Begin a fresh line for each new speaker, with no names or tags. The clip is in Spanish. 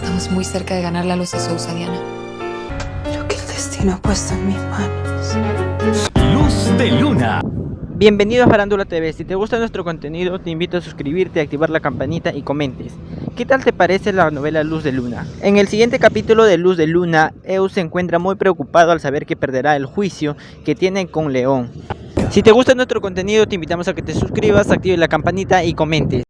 Estamos muy cerca de ganar la luz de Sousa, Diana.
Lo que el destino ha puesto en mis manos.
Luz de Luna.
Bienvenido a Farándula TV, si te gusta nuestro contenido te invito a suscribirte, activar la campanita y comentes. ¿Qué tal te parece la novela Luz de Luna? En el siguiente capítulo de Luz de Luna, Eus se encuentra muy preocupado al saber que perderá el juicio que tiene con León. Si te gusta nuestro contenido te invitamos a que te suscribas, actives la campanita y comentes.